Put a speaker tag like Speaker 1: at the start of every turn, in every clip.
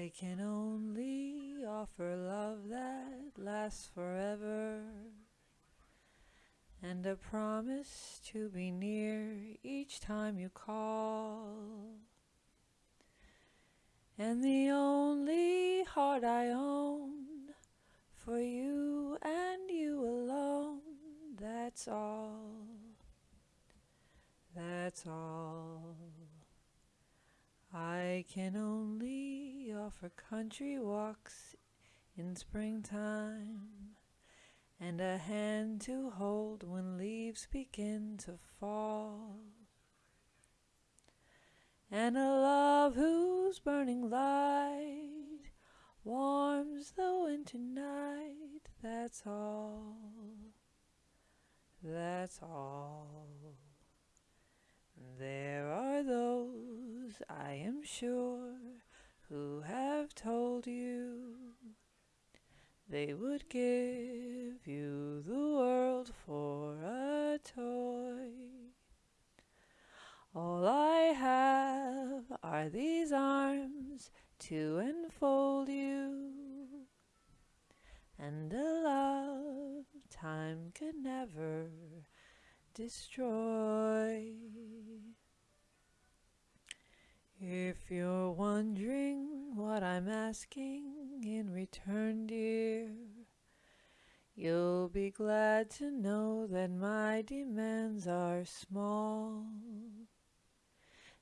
Speaker 1: I can only offer love that lasts forever and a promise to be near each time you call. And the only heart I own for you and you alone, that's all. That's all. I can only offer country walks in springtime and a hand to hold when leaves begin to fall. And a love whose burning light warms the winter night, that's all, that's all. There are those, I am sure, they would give you the world for a toy. All I have are these arms to enfold you, and a love time could never destroy. If you're wondering what I'm asking in return, dear, you'll be glad to know that my demands are small.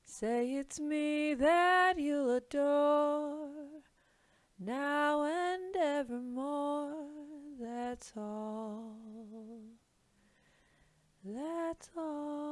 Speaker 1: Say it's me that you'll adore, now and evermore, that's all. That's all.